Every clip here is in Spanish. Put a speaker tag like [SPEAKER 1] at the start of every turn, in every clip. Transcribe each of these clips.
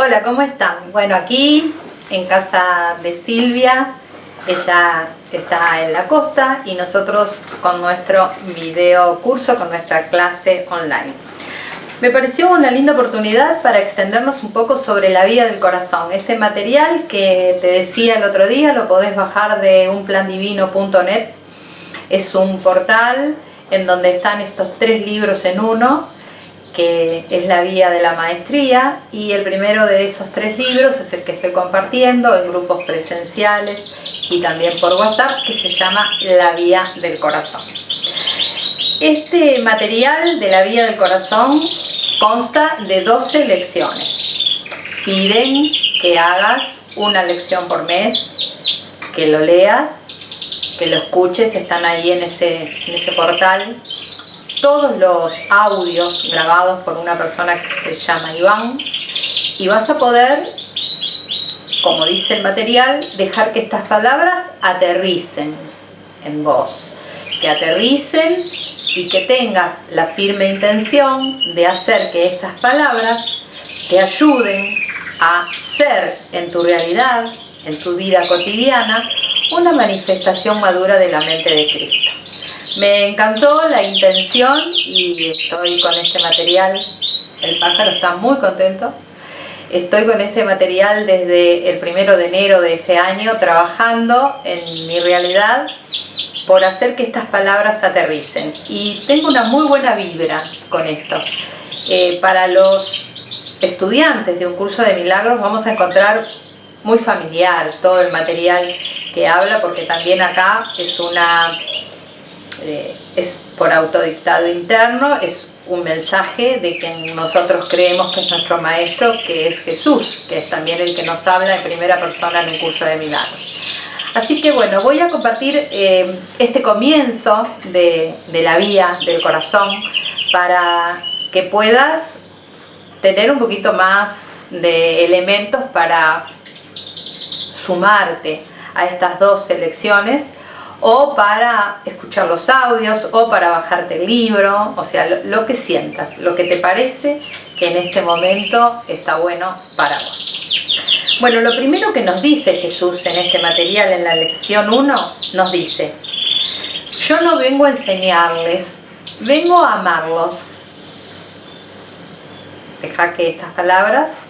[SPEAKER 1] Hola, ¿cómo están? Bueno, aquí en casa de Silvia, ella está en la costa y nosotros con nuestro video curso, con nuestra clase online. Me pareció una linda oportunidad para extendernos un poco sobre la vida del corazón. Este material que te decía el otro día lo podés bajar de unplandivino.net. Es un portal en donde están estos tres libros en uno que es la vía de la maestría y el primero de esos tres libros es el que estoy compartiendo en grupos presenciales y también por WhatsApp que se llama La Vía del Corazón. Este material de la Vía del Corazón consta de 12 lecciones. Piden que hagas una lección por mes, que lo leas, que lo escuches, están ahí en ese, en ese portal. Todos los audios grabados por una persona que se llama Iván. Y vas a poder, como dice el material, dejar que estas palabras aterricen en vos, que aterricen y que tengas la firme intención de hacer que estas palabras te ayuden a ser en tu realidad, en tu vida cotidiana, una manifestación madura de la mente de Cristo. Me encantó la intención y estoy con este material. El pájaro está muy contento. Estoy con este material desde el primero de enero de este año trabajando en mi realidad por hacer que estas palabras aterricen. Y tengo una muy buena vibra con esto. Eh, para los estudiantes de un curso de milagros vamos a encontrar muy familiar todo el material habla porque también acá es una eh, es por autodictado interno, es un mensaje de que nosotros creemos que es nuestro maestro, que es Jesús, que es también el que nos habla en primera persona en un curso de milagros. Así que bueno, voy a compartir eh, este comienzo de, de la vía del corazón para que puedas tener un poquito más de elementos para sumarte a estas dos lecciones o para escuchar los audios, o para bajarte el libro, o sea, lo, que sientas, lo que te parece que en este momento está bueno para vos. Bueno, lo primero que nos dice Jesús en este material, en la lección 1, nos dice, yo no vengo a enseñarles, vengo a amarlos. Deja que estas palabras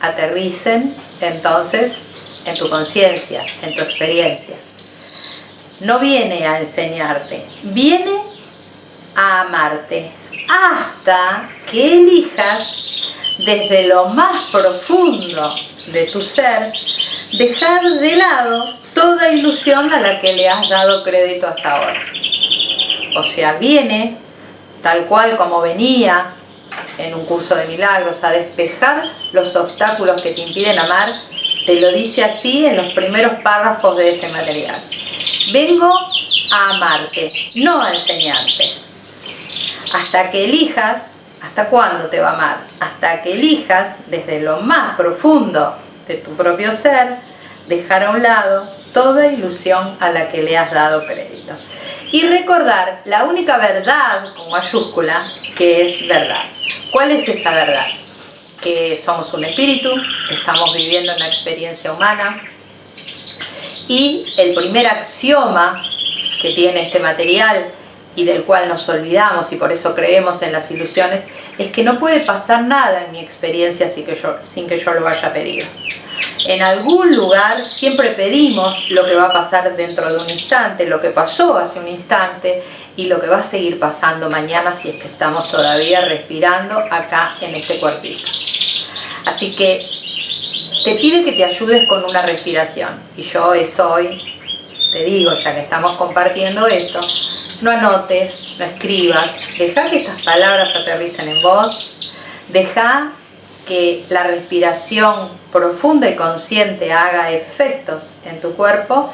[SPEAKER 1] aterricen entonces en tu conciencia, en tu experiencia no viene a enseñarte, viene a amarte hasta que elijas desde lo más profundo de tu ser dejar de lado toda ilusión a la que le has dado crédito hasta ahora. O sea, viene tal cual como venía en un curso de milagros a despejar los obstáculos que te impiden amar, te lo dice así en los primeros párrafos de este material. Vengo a amarte, no a enseñarte. Hasta que elijas, ¿hasta cuándo te va a amar? Hasta que elijas desde lo más profundo de tu propio ser, dejar a un lado toda ilusión a la que le has dado crédito. Y recordar la única verdad con mayúscula que es verdad. ¿Cuál es esa verdad? Que somos un espíritu, estamos viviendo una experiencia humana, y el primer axioma que tiene este material y del cual nos olvidamos y por eso creemos en las ilusiones, es que no puede pasar nada en mi experiencia sin que yo, sin que yo lo vaya a pedir. En algún lugar siempre pedimos lo que va a pasar dentro de un instante, lo que pasó hace un instante y lo que va a seguir pasando mañana si es que estamos todavía respirando acá en este cuerpito. Así que te pide que te ayudes con una respiración. Y yo eso hoy te digo, ya que estamos compartiendo esto, no anotes, no escribas, deja que estas palabras aterricen en vos, deja que la respiración profunda y consciente haga efectos en tu cuerpo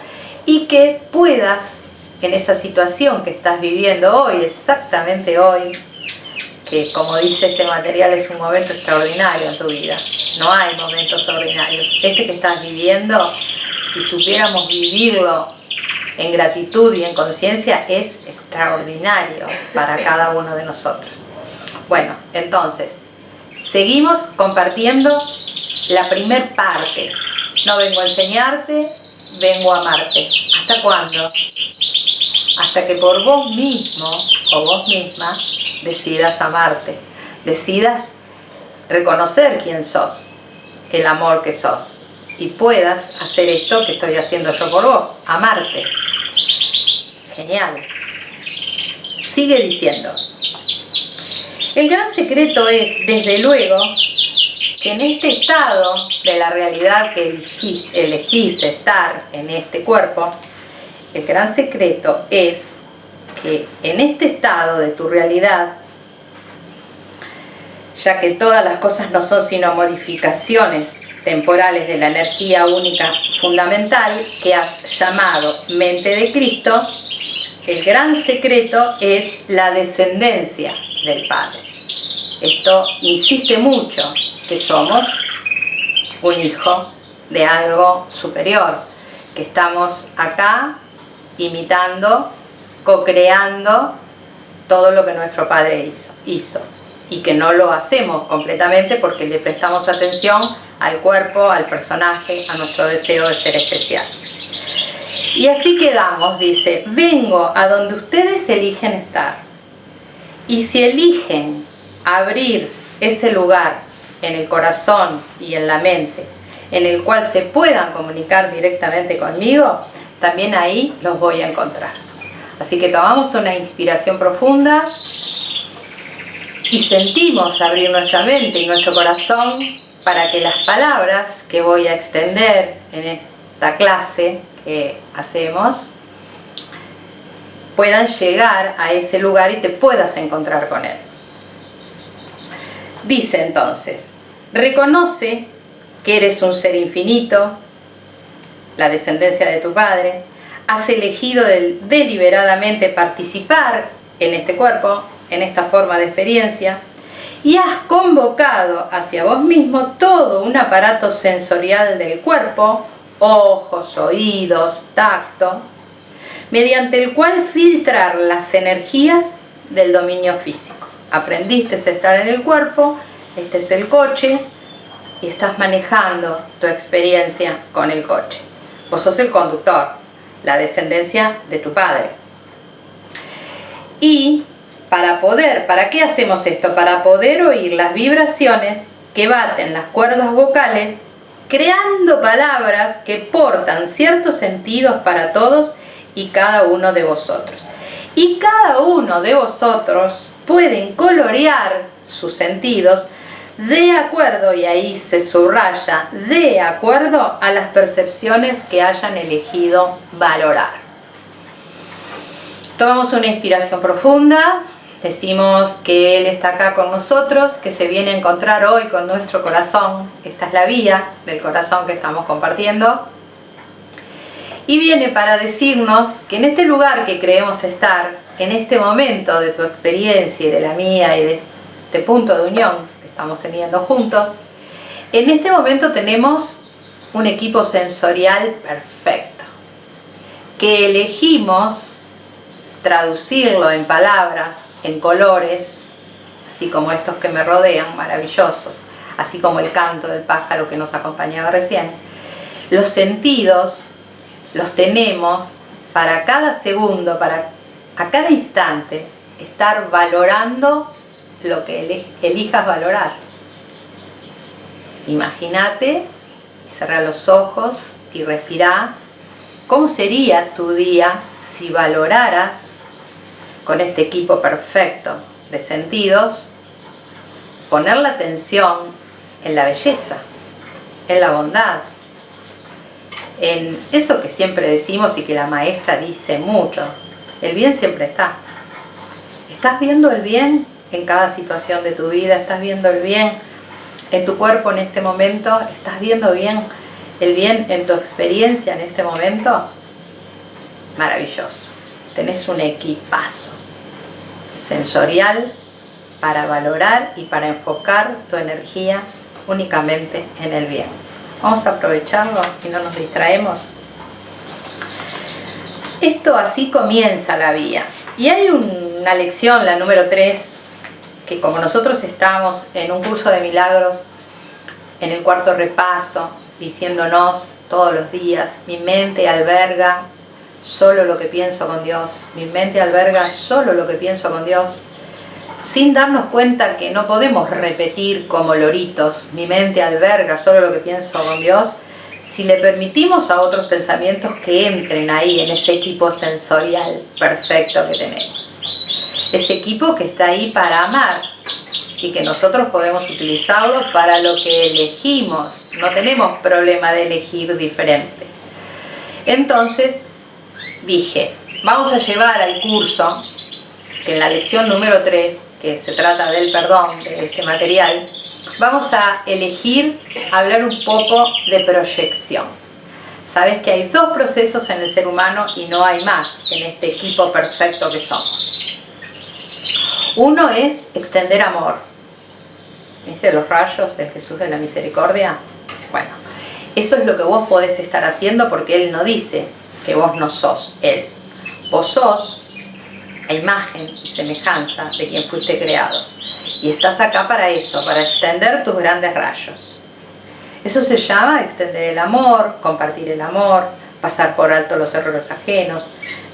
[SPEAKER 1] y que puedas, en esa situación que estás viviendo hoy, exactamente hoy, que como dice este material es un momento extraordinario en tu vida, no hay momentos ordinarios. Este que estás viviendo, si supiéramos vivirlo en gratitud y en conciencia, es extraordinario para cada uno de nosotros. Bueno, entonces, seguimos compartiendo la primer parte. No vengo a enseñarte, vengo a amarte. ¿Hasta cuándo? Hasta que por vos mismo o vos misma decidas amarte, decidas reconocer quién sos, el amor que sos, y puedas hacer esto que estoy haciendo yo por vos, amarte. Genial. Sigue diciendo, el gran secreto es, desde luego, que en este estado de la realidad que elegís, estar en este cuerpo, el gran secreto es que en este estado de tu realidad, ya que todas las cosas no son sino modificaciones temporales de la energía única fundamental que has llamado mente de Cristo, el gran secreto es la descendencia del Padre. Esto insiste mucho que somos un hijo de algo superior, que estamos acá imitando, co-creando todo lo que nuestro Padre hizo, hizo y que no lo hacemos completamente porque le prestamos atención al cuerpo, al personaje, a nuestro deseo de ser especial. Y así quedamos, dice, vengo a donde ustedes eligen estar. Y si eligen abrir ese lugar en el corazón y en la mente, en el cual se puedan comunicar directamente conmigo, también ahí los voy a encontrar. Así que tomamos una inspiración profunda y sentimos abrir nuestra mente y nuestro corazón para que las palabras que voy a extender en esta clase que hacemos puedan llegar a ese lugar y te puedas encontrar con él. Dice entonces, reconoce que eres un ser infinito, la descendencia de tu padre, has elegido deliberadamente participar en este cuerpo, en esta forma de experiencia, y has convocado hacia vos mismo todo un aparato sensorial del cuerpo, ojos, oídos, tacto, mediante el cual filtrar las energías del dominio físico. Aprendiste a estar en el cuerpo, este es el coche, y estás manejando tu experiencia con el coche. Vos sos el conductor, la descendencia de tu padre. Y para poder, ¿para qué hacemos esto? Para poder oír las vibraciones que baten las cuerdas vocales, creando palabras que portan ciertos sentidos para todos y cada uno de vosotros. Y cada uno de vosotros pueden colorear sus sentidos de acuerdo, y ahí se subraya, de acuerdo a las percepciones que hayan elegido valorar. Tomamos una inspiración profunda, decimos que Él está acá con nosotros, que se viene a encontrar hoy con nuestro corazón, esta es la vía del corazón que estamos compartiendo, y viene para decirnos que en este lugar que creemos estar, en este momento de tu experiencia y de la mía y de este punto de unión estamos teniendo juntos. En este momento tenemos un equipo sensorial perfecto, que elegimos traducirlo en palabras, en colores, así como estos que me rodean, maravillosos, así como el canto del pájaro que nos acompañaba recién. Los sentidos los tenemos para cada segundo, para a cada instante, estar valorando lo que elijas valorar. Imagínate, cerra los ojos y respira. ¿Cómo sería tu día si valoraras con este equipo perfecto de sentidos poner la atención en la belleza, en la bondad, en eso que siempre decimos y que la maestra dice mucho, el bien siempre está. ¿Estás viendo el bien en cada situación de tu vida, estás viendo el bien en tu cuerpo en este momento, estás viendo bien el bien en tu experiencia en este momento, maravilloso. Tenés un equipazo sensorial para valorar y para enfocar tu energía únicamente en el bien. Vamos a aprovecharlo y no nos distraemos. Esto así comienza la vía. Y hay una lección, la número 3, que como nosotros estamos en un curso de milagros en el cuarto repaso, diciéndonos todos los días, mi mente alberga solo lo que pienso con Dios, mi mente alberga solo lo que pienso con Dios, sin darnos cuenta que no podemos repetir como loritos, mi mente alberga solo lo que pienso con Dios, si le permitimos a otros pensamientos que entren ahí en ese equipo sensorial perfecto que tenemos. Ese equipo que está ahí para amar y que nosotros podemos utilizarlo para lo que elegimos. No tenemos problema de elegir diferente. Entonces dije, vamos a llevar al curso, en la lección número 3, que se trata del perdón, de este material, vamos a elegir hablar un poco de proyección. Sabes que hay dos procesos en el ser humano y no hay más en este equipo perfecto que somos. Uno es extender amor. ¿Viste los rayos de Jesús de la Misericordia? Bueno, eso es lo que vos podés estar haciendo porque Él no dice que vos no sos Él. Vos sos a imagen y semejanza de quien fuiste creado y estás acá para eso, para extender tus grandes rayos. Eso se llama extender el amor, compartir el amor, pasar por alto los errores ajenos,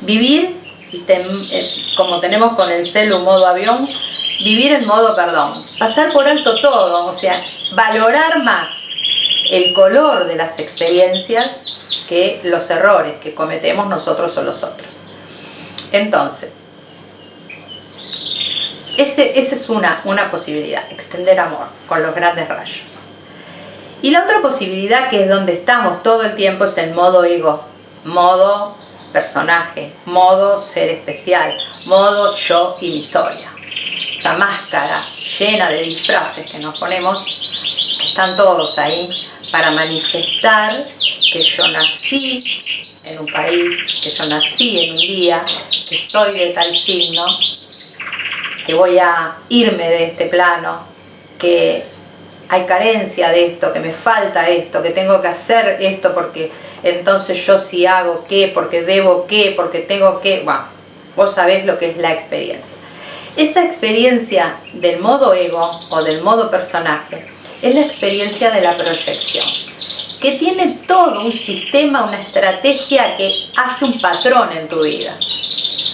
[SPEAKER 1] vivir, eh, como tenemos con el celo modo avión, vivir en modo perdón, pasar por alto todo, o sea, valorar más el color de las experiencias que los errores que cometemos nosotros o los otros. Entonces, ese, esa es una, una posibilidad, extender amor con los grandes rayos. Y la otra posibilidad, que es donde estamos todo el tiempo, es el modo ego, modo personaje, modo ser especial, modo yo y mi historia. Esa máscara llena de disfraces que nos ponemos, están todos ahí, para manifestar que yo nací en un país, que yo nací en un día, que soy de tal signo, que voy a irme de este plano, que hay carencia de esto, que me falta esto, que tengo que hacer esto porque entonces yo sí hago qué, porque debo qué, porque tengo que... Bueno, vos sabés lo que es la experiencia. Esa experiencia del modo ego o del modo personaje es la experiencia de la proyección, que tiene todo un sistema, una estrategia que hace un patrón en tu vida.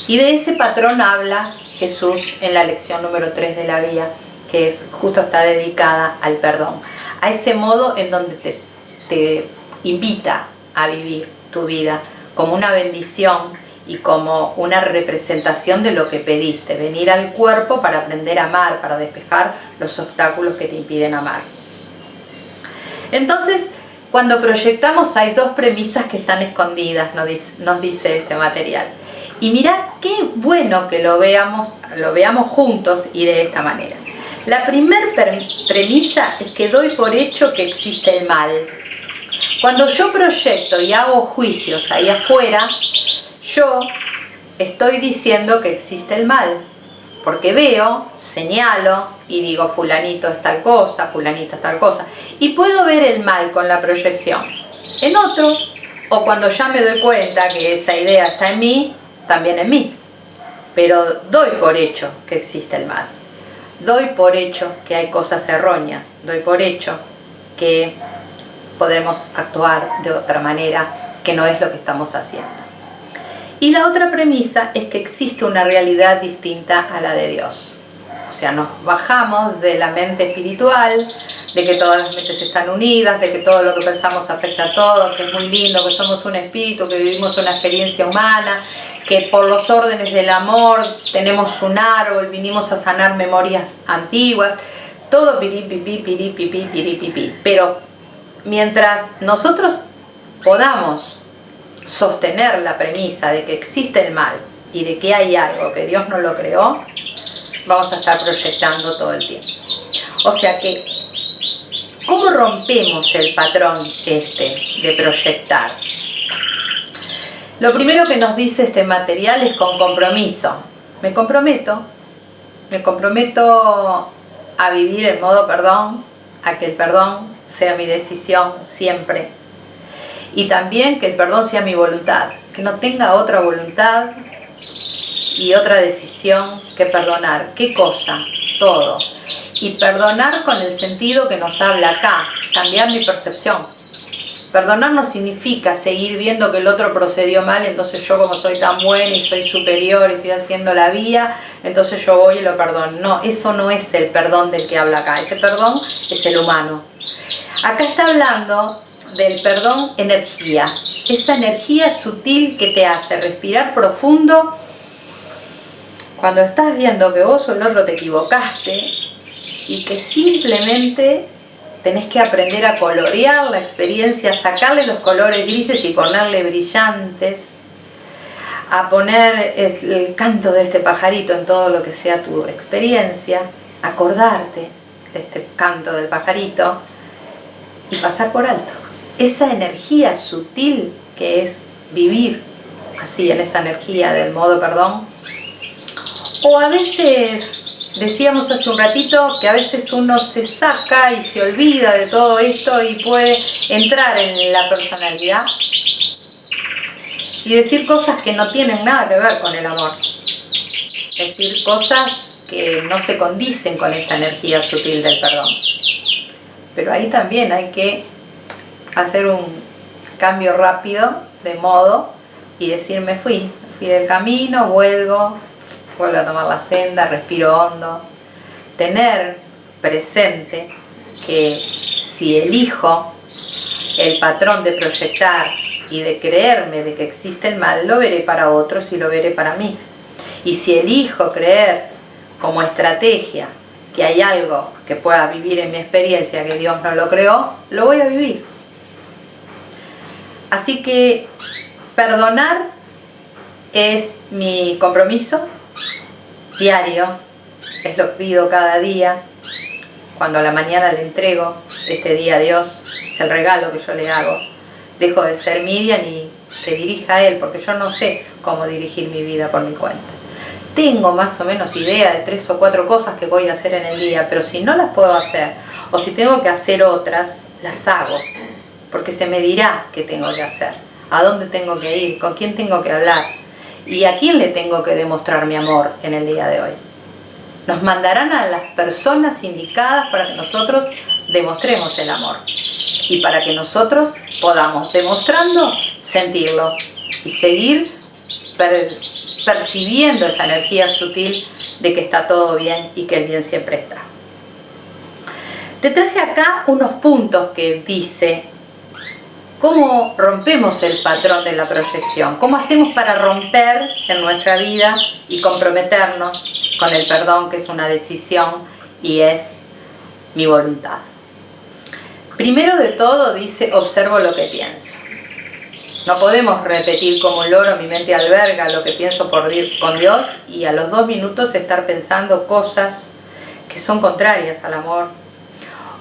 [SPEAKER 1] Y de ese patrón habla Jesús en la lección número 3 de la vía, que es justo está dedicada al perdón. A ese modo en donde te, te invita a vivir tu vida como una bendición y como una representación de lo que pediste, venir al cuerpo para aprender a amar, para despejar los obstáculos que te impiden amar. Entonces, cuando proyectamos hay dos premisas que están escondidas, nos dice este material. Y mirad qué bueno que lo veamos, lo veamos juntos y de esta manera. La primera premisa es que doy por hecho que existe el mal. Cuando yo proyecto y hago juicios ahí afuera, yo estoy diciendo que existe el mal. Porque veo, señalo y digo fulanito es tal cosa, fulanita es tal cosa. Y puedo ver el mal con la proyección en otro o cuando ya me doy cuenta que esa idea está en mí, también en mí. Pero doy por hecho que existe el mal. Doy por hecho que hay cosas erróneas. Doy por hecho que podremos actuar de otra manera que no es lo que estamos haciendo. Y la otra premisa es que existe una realidad distinta a la de Dios. O sea, nos bajamos de la mente espiritual, de que todas las mentes están unidas, de que todo lo que pensamos afecta a todo, que es muy lindo, que somos un espíritu, que vivimos una experiencia humana, que por los órdenes del amor tenemos un árbol, vinimos a sanar memorias antiguas, todo piripipi, piripipi, piripipi. Pero mientras nosotros podamos sostener la premisa de que existe el mal y de que hay algo que Dios no lo creó, vamos a estar proyectando todo el tiempo. O sea que, ¿cómo rompemos el patrón este de proyectar? Lo primero que nos dice este material es con compromiso. Me comprometo, me comprometo a vivir en modo perdón, a que el perdón sea mi decisión siempre. Y también que el perdón sea mi voluntad, que no tenga otra voluntad y otra decisión que perdonar. ¿Qué cosa? todo. Y perdonar con el sentido que nos habla acá, cambiar mi percepción. Perdonar no significa seguir viendo que el otro procedió mal, entonces yo como soy tan buena y soy superior y estoy haciendo la vía, entonces yo voy y lo perdono. No, eso no es el perdón del que habla acá, ese perdón es el humano. Acá está hablando del perdón energía, esa energía sutil que te hace respirar profundo cuando estás viendo que vos o el otro te equivocaste y que simplemente tenés que aprender a colorear la experiencia, sacarle los colores grises y ponerle brillantes, a poner el, canto de este pajarito en todo lo que sea tu experiencia, acordarte de este canto del pajarito y pasar por alto. Esa energía sutil que es vivir así en esa energía del modo perdón. O a veces Decíamos hace un ratito que a veces uno se saca y se olvida de todo esto y puede entrar en la personalidad y decir cosas que no tienen nada que ver con el amor. Decir cosas que no se condicen con esta energía sutil del perdón. Pero ahí también hay que hacer un cambio rápido de modo y decir me fui, fui del camino, vuelvo, vuelvo a tomar la senda, respiro hondo. Tener presente que si elijo el patrón de proyectar y de creerme de que existe el mal, lo veré para otros y lo veré para mí. Y si elijo creer como estrategia que hay algo que pueda vivir en mi experiencia que Dios no lo creó, lo voy a vivir. Así que perdonar es mi compromiso, diario, es lo que pido cada día, cuando a la mañana le entrego este día a Dios, es el regalo que yo le hago. Dejo de ser Miriam y que dirija a Él, porque yo no sé cómo dirigir mi vida por mi cuenta. Tengo más o menos idea de tres o cuatro cosas que voy a hacer en el día, pero si no las puedo hacer, o si tengo que hacer otras, las hago, porque se me dirá qué tengo que hacer, a dónde tengo que ir, con quién tengo que hablar, ¿Y a quién le tengo que demostrar mi amor en el día de hoy? Nos mandarán a las personas indicadas para que nosotros demostremos el amor y para que nosotros podamos, demostrando, sentirlo y seguir percibiendo esa energía sutil de que está todo bien y que el bien siempre está. Te traje acá unos puntos que dice ¿Cómo rompemos el patrón de la proyección? ¿Cómo hacemos para romper en nuestra vida y comprometernos con el perdón, que es una decisión y es mi voluntad? Primero de todo dice, observo lo que pienso. No podemos repetir como un loro, mi mente alberga lo que pienso por, con Dios y a los dos minutos estar pensando cosas que son contrarias al amor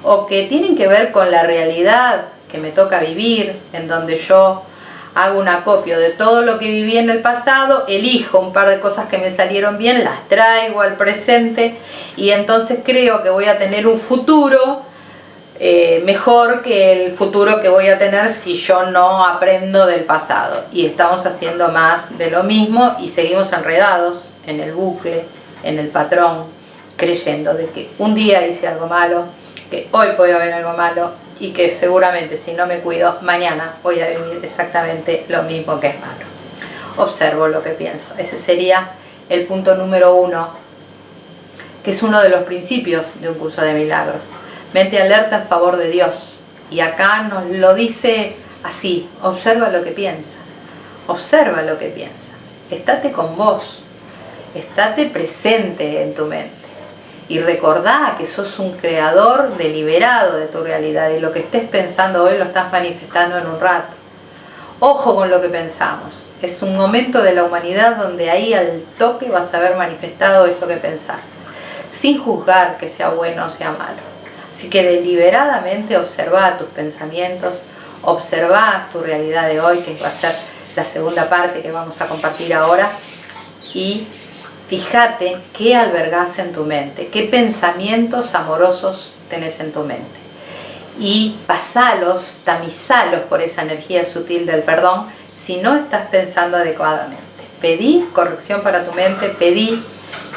[SPEAKER 1] o que tienen que ver con la realidad que me toca vivir, en donde yo hago un acopio de todo lo que viví en el pasado, elijo un par de cosas que me salieron bien, las traigo al presente y entonces creo que voy a tener un futuro eh, mejor que el futuro que voy a tener si yo no aprendo del pasado. Y estamos haciendo más de lo mismo y seguimos enredados en el bucle, en el patrón, creyendo de que un día hice algo malo, que hoy puede haber algo malo y que seguramente si no me cuido, mañana voy a vivir exactamente lo mismo que es malo. Observo lo que pienso. Ese sería el punto número uno, que es uno de los principios de un curso de milagros. Mente alerta en favor de Dios. Y acá nos lo dice así, observa lo que piensa. Observa lo que piensa. Estate con vos. Estate presente en tu mente y recordá que sos un creador deliberado de tu realidad y lo que estés pensando hoy lo estás manifestando en un rato. Ojo con lo que pensamos. Es un momento de la humanidad donde ahí al toque vas a haber manifestado eso que pensaste, sin juzgar que sea bueno o sea malo. Así que deliberadamente observa tus pensamientos, observa tu realidad de hoy, que va a ser la segunda parte que vamos a compartir ahora, y Fíjate qué albergas en tu mente, qué pensamientos amorosos tenés en tu mente. Y pasalos, tamizalos por esa energía sutil del perdón si no estás pensando adecuadamente. Pedí corrección para tu mente, pedí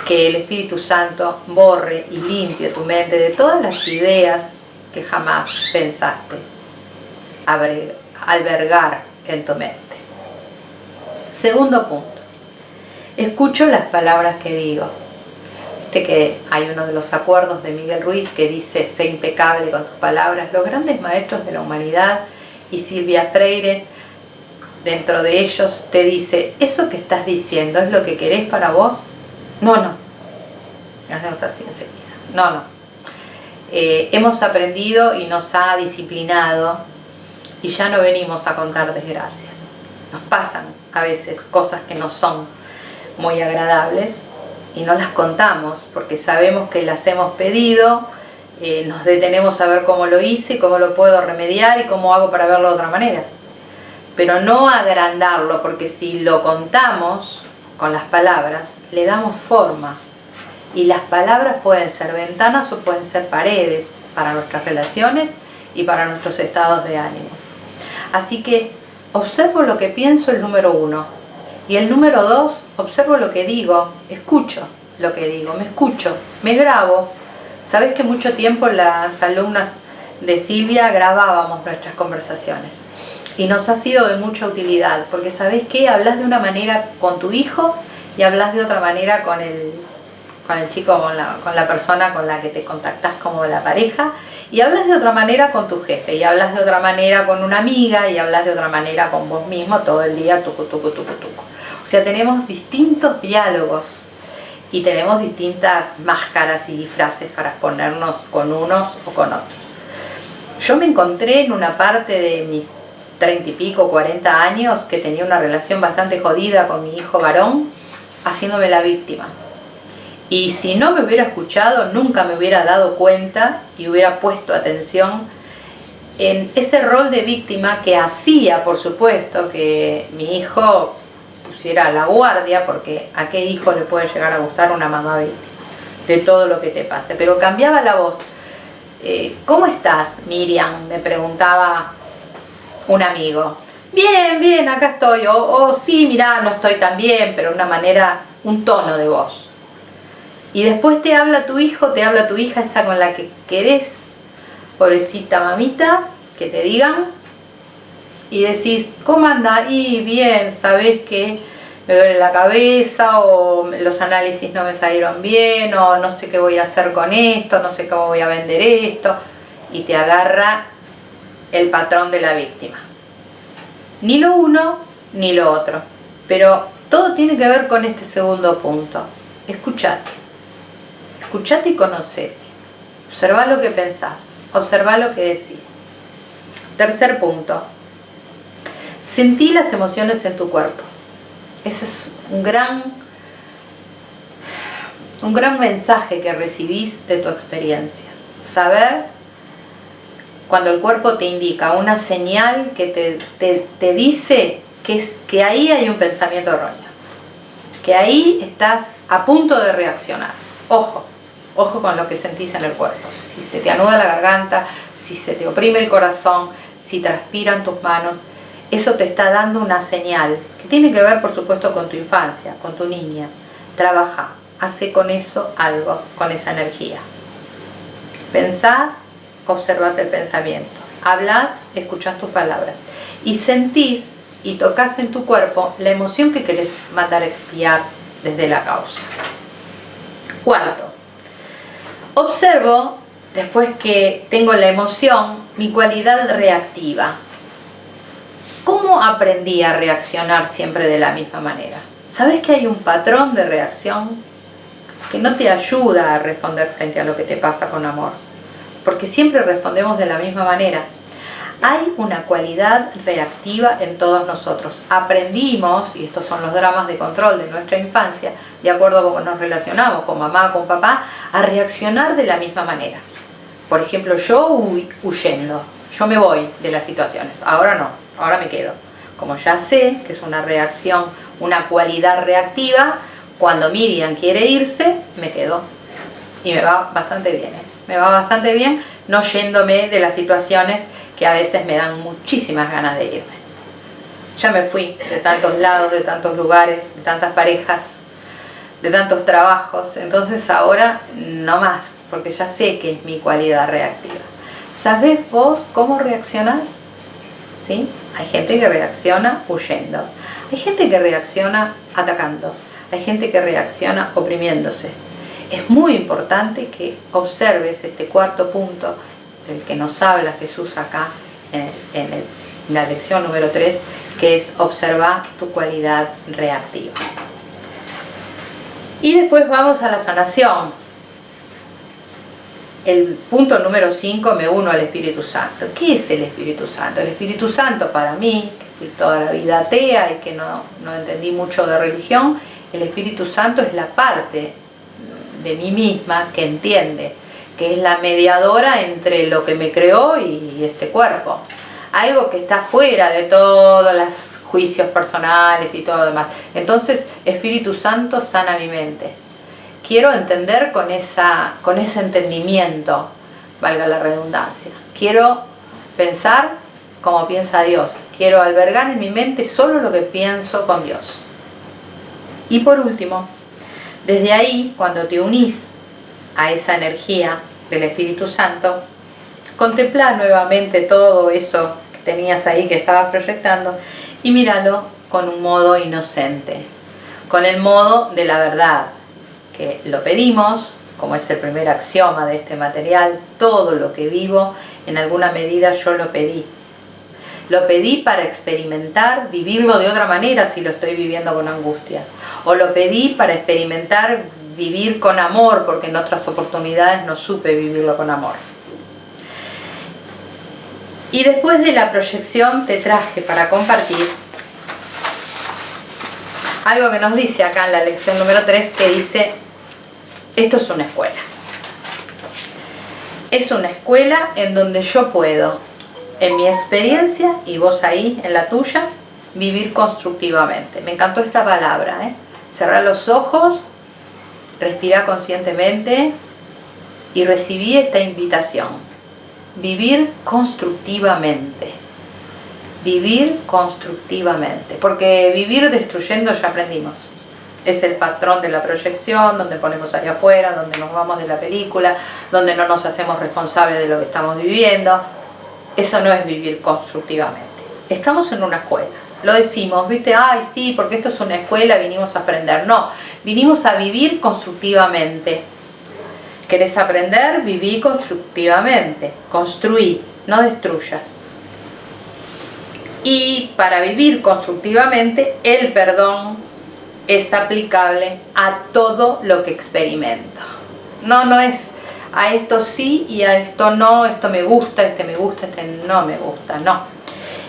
[SPEAKER 1] que el Espíritu Santo borre y limpie tu mente de todas las ideas que jamás pensaste albergar en tu mente. Segundo punto, escucho las palabras que digo. Viste que hay uno de los acuerdos de Miguel Ruiz que dice, sé impecable con tus palabras. Los grandes maestros de la humanidad y Silvia Freire, dentro de ellos, te dice, ¿eso que estás diciendo es lo que querés para vos? No, no. Hacemos así enseguida. No, no. Eh, hemos aprendido y nos ha disciplinado y ya no venimos a contar desgracias. Nos pasan a veces cosas que no son muy agradables y no las contamos porque sabemos que las hemos pedido, eh, nos detenemos a ver cómo lo hice, cómo lo puedo remediar y cómo hago para verlo de otra manera. Pero no agrandarlo porque si lo contamos con las palabras, le damos forma. Y las palabras pueden ser ventanas o pueden ser paredes para nuestras relaciones y para nuestros estados de ánimo. Así que observo lo que pienso el número uno. Y el número dos, observo lo que digo, escucho lo que digo, me escucho, me grabo. Sabes que mucho tiempo las alumnas de Silvia grabábamos nuestras conversaciones y nos ha sido de mucha utilidad porque sabes que hablas de una manera con tu hijo y hablas de otra manera con el, con el chico, con la, con la persona con la que te contactas como la pareja y hablas de otra manera con tu jefe, y hablas de otra manera con una amiga, y hablas de otra manera con vos mismo todo el día, tucu, tucu, tucu, tucu. O sea, tenemos distintos diálogos y tenemos distintas máscaras y disfraces para ponernos con unos o con otros. Yo me encontré en una parte de mis treinta y pico, 40 años, que tenía una relación bastante jodida con mi hijo varón, haciéndome la víctima. Y si no me hubiera escuchado, nunca me hubiera dado cuenta y hubiera puesto atención en ese rol de víctima que hacía, por supuesto, que mi hijo pusiera la guardia, porque a qué hijo le puede llegar a gustar una mamá víctima de todo lo que te pase. Pero cambiaba la voz. Eh, ¿Cómo estás, Miriam? Me preguntaba un amigo. Bien, bien, acá estoy. O sí, mirá, no estoy tan bien, pero una manera, un tono de voz. Y después te habla tu hijo, te habla tu hija, esa con la que querés, pobrecita mamita, que te digan. Y decís, ¿cómo anda? Y bien, sabes que me duele la cabeza o los análisis no me salieron bien o no sé qué voy a hacer con esto, no sé cómo voy a vender esto. Y te agarra el patrón de la víctima. Ni lo uno ni lo otro. Pero todo tiene que ver con este segundo punto. Escuchate escuchate y conocete. Observa lo que pensás, observa lo que decís. Tercer punto, sentí las emociones en tu cuerpo. Ese es un gran, un gran mensaje que recibís de tu experiencia. Saber cuando el cuerpo te indica una señal que te, te dice que, es, que ahí hay un pensamiento erróneo, que ahí estás a punto de reaccionar. Ojo, Ojo con lo que sentís en el cuerpo. Si se te anuda la garganta, si se te oprime el corazón, si transpiran tus manos, eso te está dando una señal que tiene que ver, por supuesto, con tu infancia, con tu niña. Trabaja, hace con eso algo, con esa energía. Pensás, observas el pensamiento. Hablas, escuchas tus palabras. Y sentís y tocas en tu cuerpo la emoción que querés mandar a expiar desde la causa. Cuarto, Observo, después que tengo la emoción, mi cualidad reactiva. ¿Cómo aprendí a reaccionar siempre de la misma manera? ¿Sabes que hay un patrón de reacción que no te ayuda a responder frente a lo que te pasa con amor? Porque siempre respondemos de la misma manera hay una cualidad reactiva en todos nosotros. Aprendimos, y estos son los dramas de control de nuestra infancia, de acuerdo a cómo nos relacionamos con mamá, con papá, a reaccionar de la misma manera. Por ejemplo, yo huyendo, yo me voy de las situaciones, ahora no, ahora me quedo. Como ya sé que es una reacción, una cualidad reactiva, cuando Miriam quiere irse, me quedo. Y me va bastante bien, ¿eh? me va bastante bien no yéndome de las situaciones que a veces me dan muchísimas ganas de irme. Ya me fui de tantos lados, de tantos lugares, de tantas parejas, de tantos trabajos, entonces ahora no más, porque ya sé que es mi cualidad reactiva. ¿Sabes vos cómo reaccionás? ¿Sí? Hay gente que reacciona huyendo, hay gente que reacciona atacando, hay gente que reacciona oprimiéndose. Es muy importante que observes este cuarto punto del que nos habla Jesús acá en, en la lección número 3, que es observar tu cualidad reactiva. Y después vamos a la sanación. El punto número 5 me uno al Espíritu Santo. ¿Qué es el Espíritu Santo? El Espíritu Santo para mí, que fui toda la vida atea y que no, no entendí mucho de religión, el Espíritu Santo es la parte de mí misma que entiende, que es la mediadora entre lo que me creó y este cuerpo. Algo que está fuera de todas las juicios personales y todo lo demás. Entonces, Espíritu Santo sana mi mente. Quiero entender con, esa, con ese entendimiento, valga la redundancia. Quiero pensar como piensa Dios. Quiero albergar en mi mente solo lo que pienso con Dios. Y por último, desde ahí, cuando te unís a esa energía del Espíritu Santo, contempla nuevamente todo eso que tenías ahí que estabas proyectando y míralo con un modo inocente, con el modo de la verdad, que lo pedimos, como es el primer axioma de este material, todo lo que vivo, en alguna medida yo lo pedí. Lo pedí para experimentar, vivirlo de otra manera si lo estoy viviendo con angustia. O lo pedí para experimentar vivir con amor, porque en otras oportunidades no supe vivirlo con amor. Y después de la proyección te traje para compartir algo que nos dice acá en la lección número 3 que dice, esto es una escuela. Es una escuela en donde yo puedo, en mi experiencia y vos ahí en la tuya, vivir constructivamente. Me encantó esta palabra, ¿eh? Cerrar los ojos, respirar conscientemente y recibí esta invitación vivir constructivamente. Vivir constructivamente. Porque vivir destruyendo ya aprendimos. Es el patrón de la proyección, donde ponemos allá afuera, donde nos vamos de la película, donde no nos hacemos responsables de lo que estamos viviendo. Eso no es vivir constructivamente. Estamos en una escuela. Lo decimos, ¿viste? Ay, sí, porque esto es una escuela, vinimos a aprender. No, vinimos a vivir constructivamente ¿Querés aprender? Viví constructivamente. Construí, no destruyas. Y para vivir constructivamente, el perdón es aplicable a todo lo que experimento. No, no es a esto sí y a esto no, esto me gusta, este me gusta, este no me gusta, no.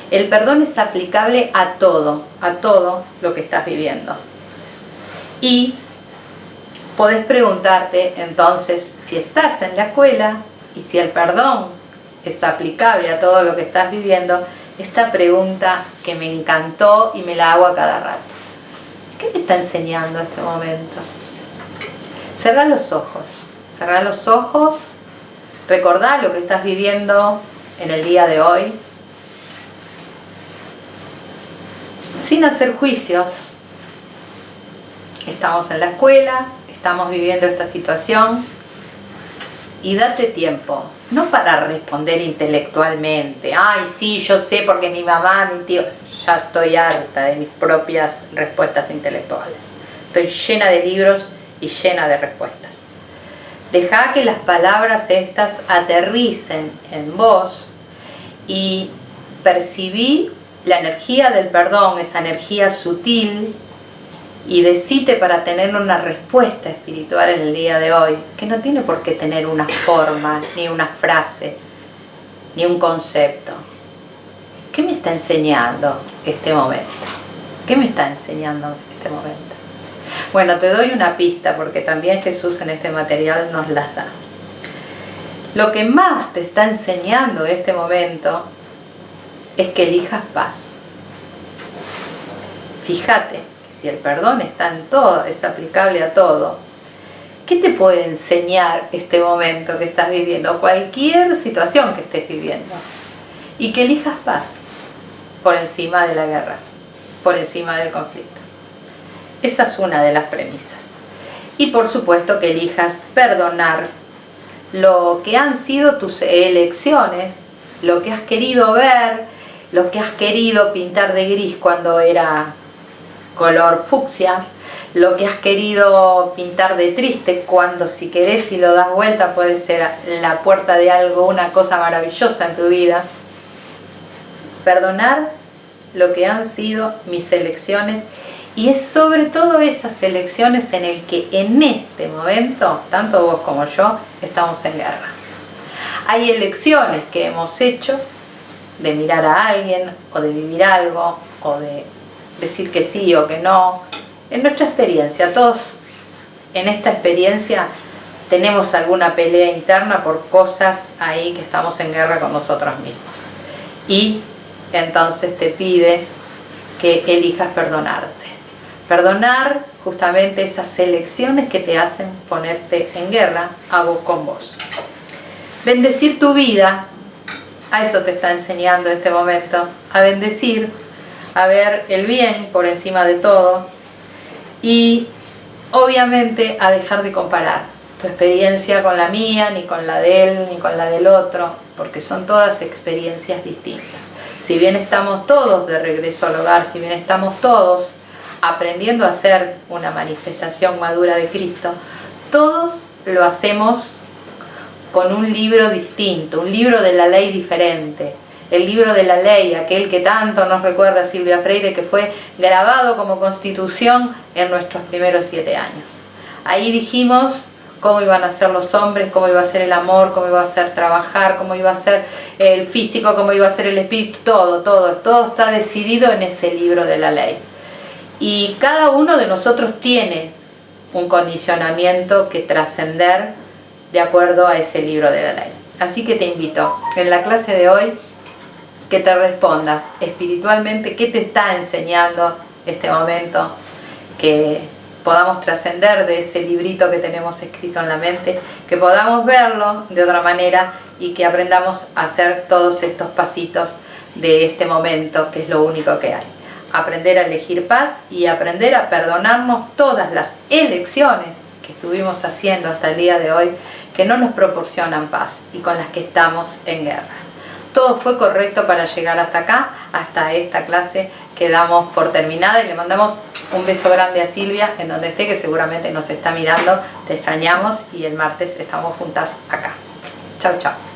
[SPEAKER 1] El perdón es aplicable a todo, a todo lo que estás viviendo. Y podés preguntarte entonces si estás en la escuela y si el perdón es aplicable a todo lo que estás viviendo, esta pregunta que me encantó y me la hago a cada rato. ¿Qué me está enseñando este momento? Cerra los ojos, cerra los ojos, recordá lo que estás viviendo en el día de hoy, sin hacer juicios. Estamos en la escuela, estamos viviendo esta situación y date tiempo, no para responder intelectualmente, ay sí, yo sé porque mi mamá, mi tío, ya estoy harta de mis propias respuestas intelectuales. Estoy llena de libros y llena de respuestas. Deja que las palabras estas aterricen en vos y percibí la energía del perdón, esa energía sutil y decite para tener una respuesta espiritual en el día de hoy, que no tiene por qué tener una forma, ni una frase, ni un concepto. ¿Qué me está enseñando este momento? ¿Qué me está enseñando este momento? Bueno, te doy una pista porque también Jesús en este material nos las da. Lo que más te está enseñando este momento es que elijas paz. Fíjate, si el perdón está en todo, es aplicable a todo, ¿qué te puede enseñar este momento que estás viviendo? Cualquier situación que estés viviendo. Y que elijas paz por encima de la guerra, por encima del conflicto. Esa es una de las premisas. Y por supuesto que elijas perdonar lo que han sido tus elecciones, lo que has querido ver, lo que has querido pintar de gris cuando era color fucsia, lo que has querido pintar de triste cuando si querés y lo das vuelta puede ser la puerta de algo, una cosa maravillosa en tu vida. Perdonar lo que han sido mis elecciones y es sobre todo esas elecciones en el que en este momento, tanto vos como yo, estamos en guerra. Hay elecciones que hemos hecho de mirar a alguien o de vivir algo o de decir que sí o que no. En nuestra experiencia, todos en esta experiencia tenemos alguna pelea interna por cosas ahí que estamos en guerra con nosotros mismos. Y entonces te pide que elijas perdonarte. Perdonar justamente esas elecciones que te hacen ponerte en guerra a vos con vos. Bendecir tu vida, a eso te está enseñando este momento, a bendecir, a ver el bien por encima de todo y obviamente a dejar de comparar tu experiencia con la mía, ni con la de él, ni con la del otro, porque son todas experiencias distintas. Si bien estamos todos de regreso al hogar, si bien estamos todos aprendiendo a ser una manifestación madura de Cristo, todos lo hacemos con un libro distinto, un libro de la ley diferente. El libro de la ley, aquel que tanto nos recuerda Silvia Freire, que fue grabado como constitución en nuestros primeros siete años. Ahí dijimos cómo iban a ser los hombres, cómo iba a ser el amor, cómo iba a ser trabajar, cómo iba a ser el físico, cómo iba a ser el espíritu, todo, todo, todo está decidido en ese libro de la ley y cada uno de nosotros tiene un condicionamiento que trascender de acuerdo a ese libro de la ley. Así que te invito en la clase de hoy que te respondas espiritualmente qué te está enseñando este momento, que podamos trascender de ese librito que tenemos escrito en la mente, que podamos verlo de otra manera y que aprendamos a hacer todos estos pasitos de este momento, que es lo único que hay aprender a elegir paz y aprender a perdonarnos todas las elecciones que estuvimos haciendo hasta el día de hoy que no nos proporcionan paz y con las que estamos en guerra. Todo fue correcto para llegar hasta acá, hasta esta clase que damos por terminada y le mandamos un beso grande a Silvia en donde esté que seguramente nos está mirando, te extrañamos y el martes estamos juntas acá. Chao, chao.